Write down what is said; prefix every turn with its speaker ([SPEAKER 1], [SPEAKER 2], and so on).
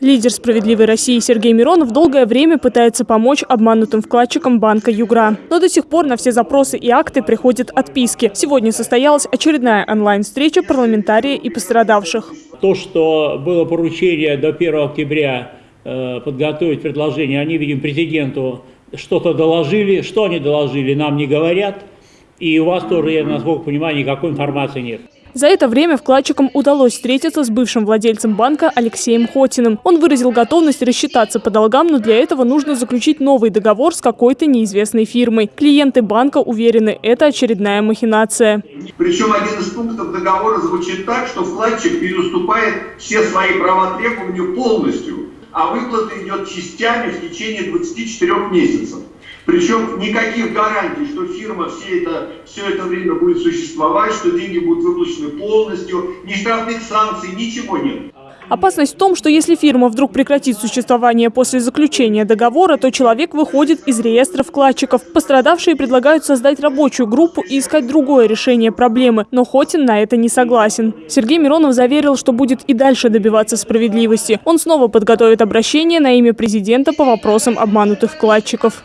[SPEAKER 1] Лидер «Справедливой России» Сергей Миронов долгое время пытается помочь обманутым вкладчикам банка «Югра». Но до сих пор на все запросы и акты приходят отписки. Сегодня состоялась очередная онлайн-встреча парламентария и пострадавших.
[SPEAKER 2] То, что было поручение до 1 октября э, подготовить предложение, они, видим, президенту что-то доложили. Что они доложили, нам не говорят. И у вас тоже, я насколько понимаю, никакой информации нет.
[SPEAKER 1] За это время вкладчикам удалось встретиться с бывшим владельцем банка Алексеем Хотиным. Он выразил готовность рассчитаться по долгам, но для этого нужно заключить новый договор с какой-то неизвестной фирмой. Клиенты банка уверены, это очередная махинация.
[SPEAKER 3] Причем один из пунктов договора звучит так, что вкладчик переуступает все свои права требования полностью, а выплата идет частями в течение 24 месяцев. Причем никаких гарантий, что фирма все это, все это время будет существовать, что деньги будут выплачены полностью, ни штрафных санкций, ничего нет.
[SPEAKER 1] Опасность в том, что если фирма вдруг прекратит существование после заключения договора, то человек выходит из реестра вкладчиков. Пострадавшие предлагают создать рабочую группу и искать другое решение проблемы, но Хотин на это не согласен. Сергей Миронов заверил, что будет и дальше добиваться справедливости. Он снова подготовит обращение на имя президента по вопросам обманутых вкладчиков.